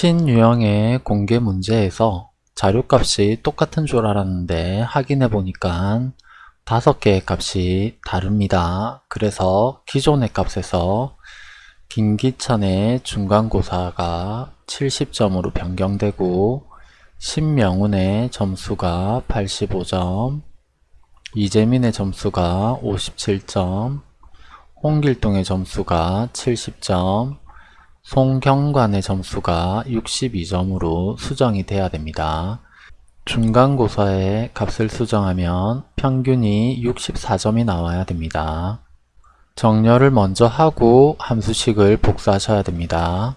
신유형의 공개 문제에서 자료값이 똑같은 줄 알았는데 확인해 보니까 다섯 개의 값이 다릅니다. 그래서 기존의 값에서 김기찬의 중간고사가 70점으로 변경되고 신명훈의 점수가 85점, 이재민의 점수가 57점, 홍길동의 점수가 70점, 송경관의 점수가 62점으로 수정이 돼야 됩니다. 중간고사의 값을 수정하면 평균이 64점이 나와야 됩니다. 정렬을 먼저 하고 함수식을 복사하셔야 됩니다.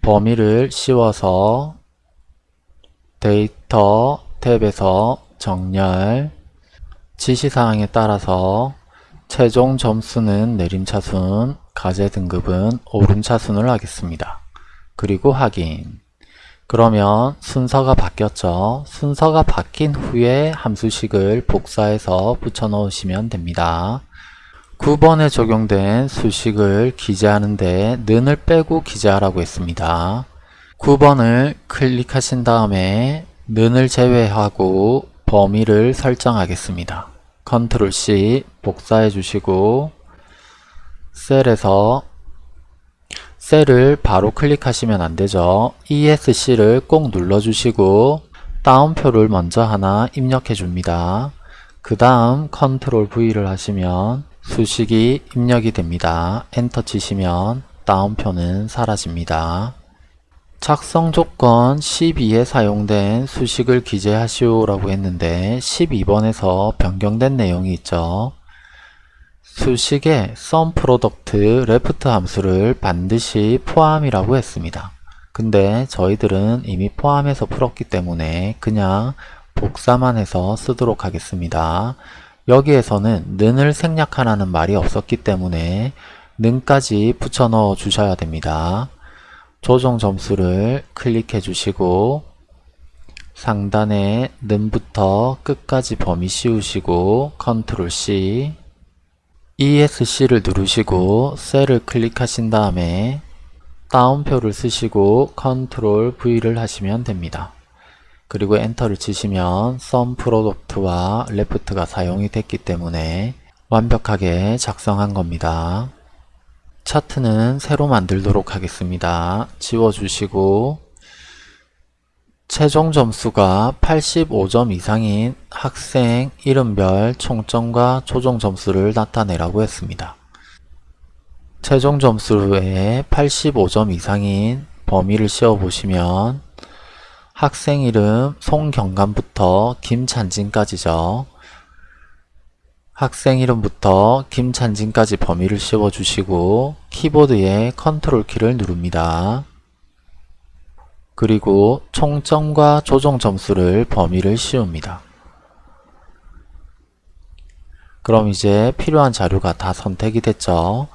범위를 씌워서 데이터 탭에서 정렬 지시사항에 따라서 최종 점수는 내림차순, 가제 등급은 오름차순을 하겠습니다. 그리고 확인. 그러면 순서가 바뀌었죠. 순서가 바뀐 후에 함수식을 복사해서 붙여 넣으시면 됩니다. 9번에 적용된 수식을 기재하는데 는을 빼고 기재하라고 했습니다. 9번을 클릭하신 다음에 는을 제외하고 범위를 설정하겠습니다. Control C 복사해 주시고 셀에서 셀을 바로 클릭하시면 안되죠. ESC를 꼭 눌러주시고 따옴표를 먼저 하나 입력해 줍니다. 그 다음 Control V를 하시면 수식이 입력이 됩니다. 엔터 치시면 따옴표는 사라집니다. 작성 조건 12에 사용된 수식을 기재하시오 라고 했는데 12번에서 변경된 내용이 있죠. 수식에 sum product left 함수를 반드시 포함이라고 했습니다. 근데 저희들은 이미 포함해서 풀었기 때문에 그냥 복사만 해서 쓰도록 하겠습니다. 여기에서는 는을 생략하라는 말이 없었기 때문에 는까지 붙여 넣어 주셔야 됩니다. 조정 점수를 클릭해 주시고 상단에 는부터 끝까지 범위 씌우시고 컨트롤 C ESC를 누르시고 셀을 클릭하신 다음에 따옴표를 쓰시고 Control V를 하시면 됩니다. 그리고 Enter를 치시면 sum product와 left가 사용이 됐기 때문에 완벽하게 작성한 겁니다. 차트는 새로 만들도록 하겠습니다. 지워주시고 최종 점수가 85점 이상인 학생 이름별 총점과 조정 점수를 나타내라고 했습니다. 최종 점수에 85점 이상인 범위를 씌워보시면 학생 이름 송경감부터 김찬진까지죠. 학생 이름부터 김찬진까지 범위를 씌워주시고 키보드에 컨트롤 키를 누릅니다. 그리고 총점과 조정 점수를 범위를 씌웁니다. 그럼 이제 필요한 자료가 다 선택이 됐죠.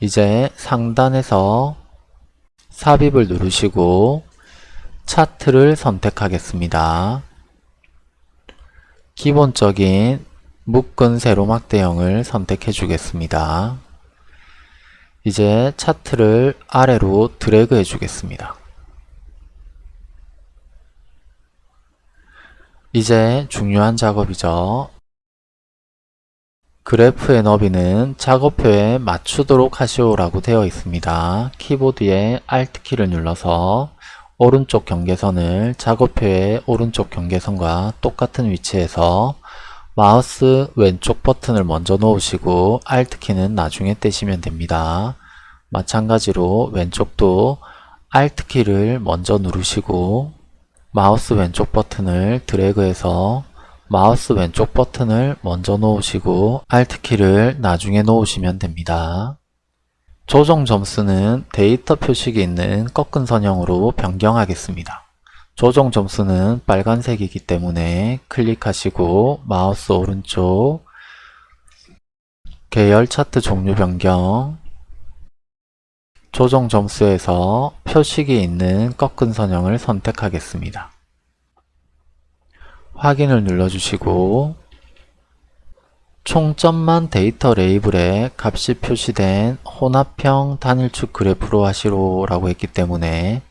이제 상단에서 삽입을 누르시고 차트를 선택하겠습니다. 기본적인 묶은 세로막 대형을 선택해 주겠습니다. 이제 차트를 아래로 드래그 해 주겠습니다. 이제 중요한 작업이죠. 그래프의 너비는 작업표에 맞추도록 하시오라고 되어 있습니다. 키보드에 Alt키를 눌러서 오른쪽 경계선을 작업표의 오른쪽 경계선과 똑같은 위치에서 마우스 왼쪽 버튼을 먼저 놓으시고 Alt키는 나중에 떼시면 됩니다. 마찬가지로 왼쪽도 Alt키를 먼저 누르시고 마우스 왼쪽 버튼을 드래그해서 마우스 왼쪽 버튼을 먼저 놓으시고 Alt키를 나중에 놓으시면 됩니다. 조정 점수는 데이터 표식이 있는 꺾은 선형으로 변경하겠습니다. 조정 점수는 빨간색이기 때문에 클릭하시고 마우스 오른쪽 계열 차트 종류 변경 조정 점수에서 표식이 있는 꺾은 선형을 선택하겠습니다. 확인을 눌러주시고 총점만 데이터 레이블에 값이 표시된 혼합형 단일축 그래프로 하시오 라고 했기 때문에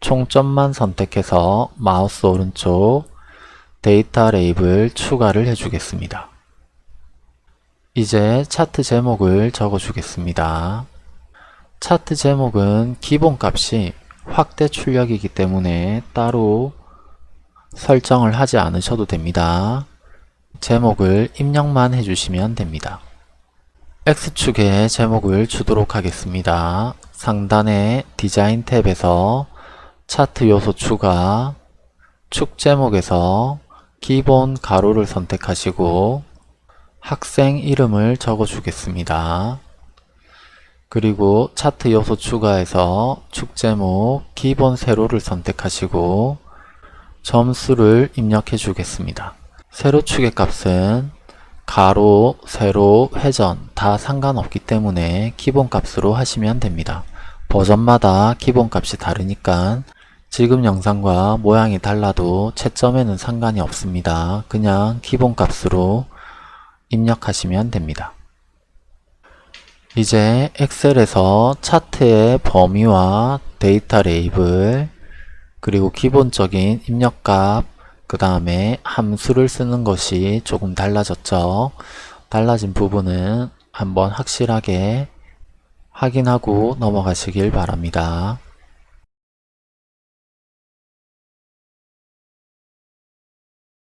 총점만 선택해서 마우스 오른쪽 데이터 레이블 추가를 해주겠습니다. 이제 차트 제목을 적어주겠습니다. 차트 제목은 기본값이 확대 출력이기 때문에 따로 설정을 하지 않으셔도 됩니다. 제목을 입력만 해주시면 됩니다. X축에 제목을 주도록 하겠습니다. 상단의 디자인 탭에서 차트 요소 추가, 축 제목에서 기본 가로를 선택하시고 학생 이름을 적어 주겠습니다. 그리고 차트 요소 추가해서 축 제목 기본 세로를 선택하시고 점수를 입력해 주겠습니다. 세로축의 값은 가로, 세로, 회전 다 상관없기 때문에 기본값으로 하시면 됩니다. 버전마다 기본값이 다르니까 지금 영상과 모양이 달라도 채점에는 상관이 없습니다. 그냥 기본값으로 입력하시면 됩니다. 이제 엑셀에서 차트의 범위와 데이터 레이블 그리고 기본적인 입력값 그 다음에 함수를 쓰는 것이 조금 달라졌죠. 달라진 부분은 한번 확실하게 확인하고 넘어가시길 바랍니다.